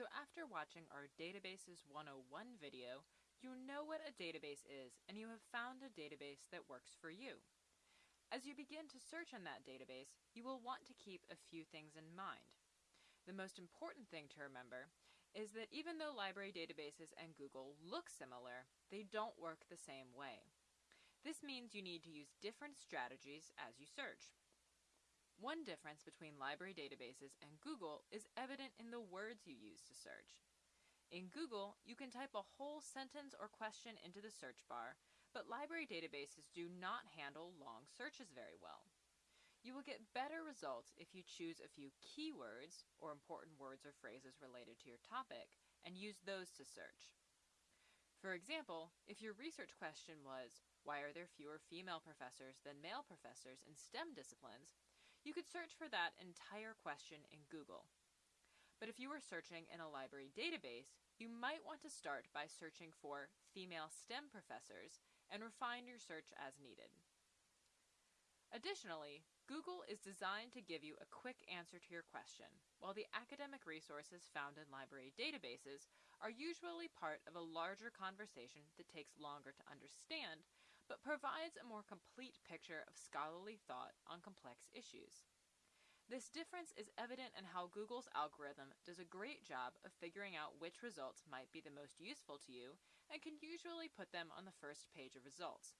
after watching our Databases 101 video, you know what a database is and you have found a database that works for you. As you begin to search in that database, you will want to keep a few things in mind. The most important thing to remember is that even though library databases and Google look similar, they don't work the same way. This means you need to use different strategies as you search. One difference between library databases and Google is evident in the words you use to search. In Google, you can type a whole sentence or question into the search bar, but library databases do not handle long searches very well. You will get better results if you choose a few keywords, or important words or phrases related to your topic, and use those to search. For example, if your research question was, why are there fewer female professors than male professors in STEM disciplines? You could search for that entire question in Google. But if you were searching in a library database, you might want to start by searching for female STEM professors and refine your search as needed. Additionally, Google is designed to give you a quick answer to your question, while the academic resources found in library databases are usually part of a larger conversation that takes longer to understand, but provides a more complete picture of scholarly thought on complex issues. This difference is evident in how Google's algorithm does a great job of figuring out which results might be the most useful to you and can usually put them on the first page of results.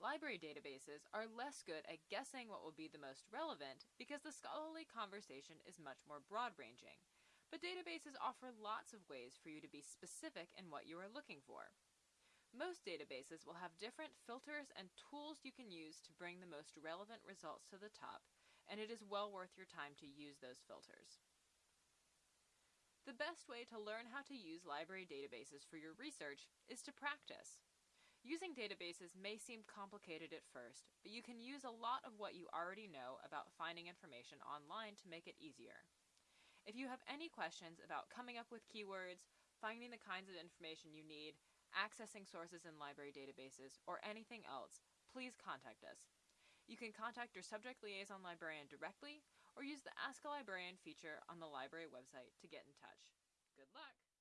Library databases are less good at guessing what will be the most relevant because the scholarly conversation is much more broad-ranging, but databases offer lots of ways for you to be specific in what you are looking for. Most databases will have different filters and tools you can use to bring the most relevant results to the top, and it is well worth your time to use those filters. The best way to learn how to use library databases for your research is to practice. Using databases may seem complicated at first, but you can use a lot of what you already know about finding information online to make it easier. If you have any questions about coming up with keywords, finding the kinds of information you need, accessing sources in library databases, or anything else, please contact us. You can contact your subject liaison librarian directly or use the Ask a Librarian feature on the library website to get in touch. Good luck!